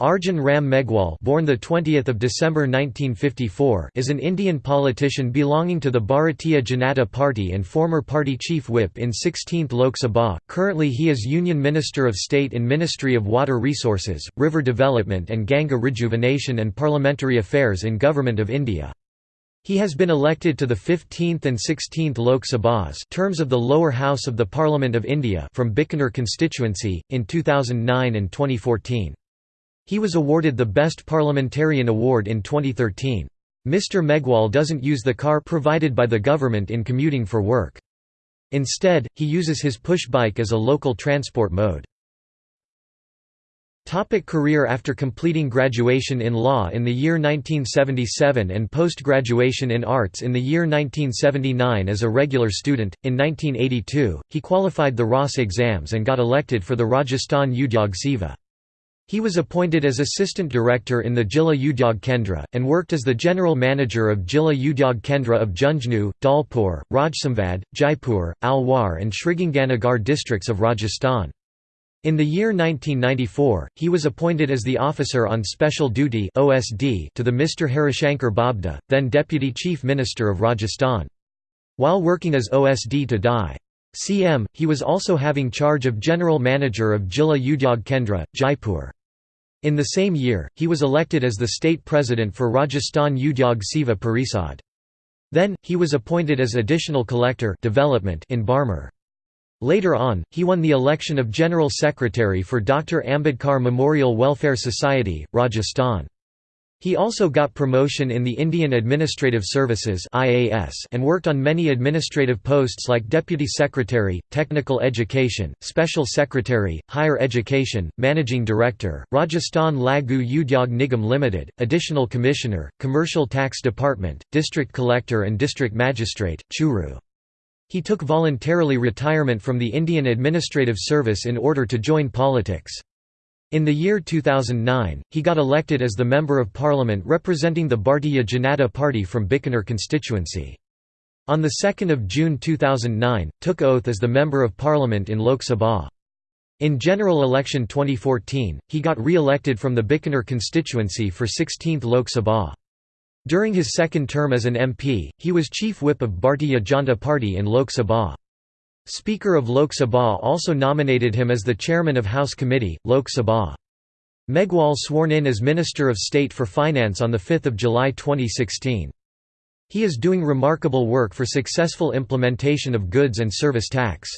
Arjun Ram Meghwal born the 20th of December 1954 is an Indian politician belonging to the Bharatiya Janata Party and former party chief whip in 16th Lok Sabha. Currently he is Union Minister of State in Ministry of Water Resources, River Development and Ganga Rejuvenation and Parliamentary Affairs in Government of India. He has been elected to the 15th and 16th Lok Sabhas terms of the lower house of the Parliament of India from Bikaner constituency, in 2009 and 2014. He was awarded the Best Parliamentarian Award in 2013. Mr. Meghwal doesn't use the car provided by the government in commuting for work. Instead, he uses his push bike as a local transport mode. Topic career After completing graduation in law in the year 1977 and post-graduation in arts in the year 1979 as a regular student, in 1982, he qualified the RAS exams and got elected for the Rajasthan Udyog Seva. He was appointed as assistant director in the Jilla Udyog Kendra, and worked as the general manager of Jilla Udyog Kendra of Jhunjhunu, Dholpur, Rajsamand, Jaipur, Alwar and Sriganganagar districts of Rajasthan. In the year 1994, he was appointed as the Officer on Special Duty (OSD) to the Mr. Harishankar Bhabhra, then Deputy Chief Minister of Rajasthan. While working as OSD to DI. CM, he was also having charge of General Manager of Jilla Udyog Kendra, Jaipur. In the same year, he was elected as the state president for Rajasthan Udyog Seva Parishad. Then, he was appointed as additional collector development in Barmer. Later on, he won the election of General Secretary for Dr. Ambedkar Memorial Welfare Society, Rajasthan. He also got promotion in the Indian Administrative Services and worked on many administrative posts like Deputy Secretary, Technical Education, Special Secretary, Higher Education, Managing Director, Rajasthan Laghu Udyog Nigam Limited, Additional Commissioner, Commercial Tax Department, District Collector and District Magistrate, Churu. He took voluntarily retirement from the Indian Administrative Service in order to join politics. In the year 2009, he got elected as the Member of Parliament representing the Bharatiya Janata Party from Bikaner constituency. On 2 June 2009, took oath as the Member of Parliament in Lok Sabha. In general election 2014, he got re-elected from the Bikaner constituency for 16th Lok Sabha. During his second term as an MP, he was Chief Whip of Bharatiya Janata Party in Lok Sabha. Speaker of Lok Sabha also nominated him as the chairman of House Committee, Lok Sabha. Meghwal sworn in as Minister of State for Finance on 5 July 2016. He is doing remarkable work for successful implementation of goods and service tax.